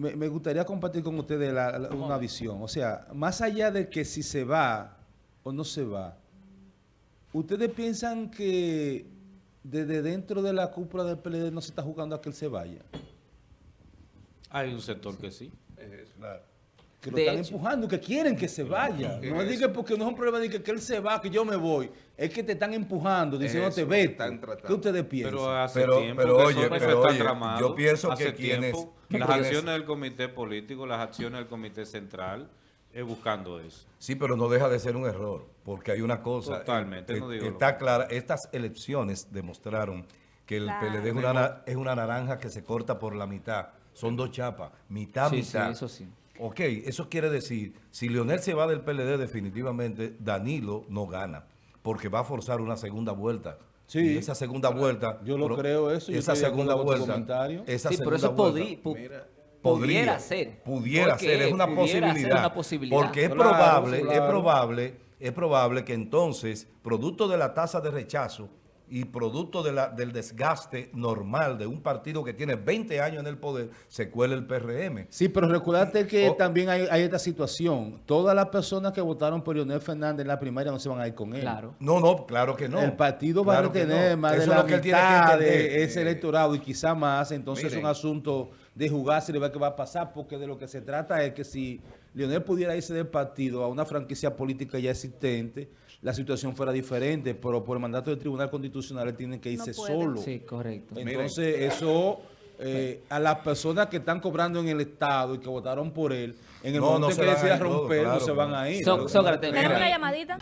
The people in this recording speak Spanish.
Me, me gustaría compartir con ustedes la- la- una visión. O sea, más allá de que si se va o no se va, ¿ustedes piensan que desde dentro de la cúpula del PLD no se está jugando a que él se vaya? Hay un sector que sí. Que lo De están hecho. empujando, que quieren que se vaya. No es que porque no es un problema de que, que él se va, que yo me voy. Es que te están empujando, diciéndote, Eso, vete. ¿Qué ustedes piensan? Pero hace Pero- tiempo pero que oye, eso, eso pero está oye, tramado. yo pienso Hace que quienes- tiempo, que las quienes- acciones del comité político, las acciones del comité central, es buscando eso. Sí, pero no deja de ser un error, porque hay una cosa. Totalmente, eh, no eh, digo lo Está clara, estas elecciones demostraron que el Claro. PLD es una, na- es una naranja que se corta por la mitad. Son dos chapas, mitad, Sí, sí, mitad. eso sí. Ok, eso quiere decir, si Leonel se va del PLD definitivamente, Danilo no gana, porque va a forzar una segunda vuelta. Sí. Y esa segunda vuelta... Yo lo creo eso, yo Esa segunda vuelta... comentario. Esa Sí, pero eso podí- vuelta- Mira, pudiera ser. Pudiera ¿Por ser, es una Pudiera ser posibilidad. una posibilidad. Porque es Claro, probable, es probable, es probable que entonces, producto de la tasa de rechazo y producto de la, del desgaste normal de un partido que tiene 20 años en el poder, se cuele el PRM. Sí, pero recuérdate que Oh. también hay, hay esta situación. Todas las personas que votaron por Leonel Fernández en la primaria no se van a ir con él. Claro. No, no, claro que no. el partido va Claro a que tener no. más de Eso es la lo que él tiene que mitad de ese electorado y quizá más. Entonces es un asunto de jugarse y de ver qué va a pasar, porque de lo que se trata es que si Leonel pudiera irse del partido a una franquicia política ya existente, la situación fuera diferente, pero por el mandato del Tribunal Constitucional él tiene que irse solo. Sí, correcto. Entonces, eso eh, a las personas que están cobrando en el Estado y que votaron por él, en el No, momento no que decida romper, no se van a ir. So- Sócrates, Tenemos una llamadita.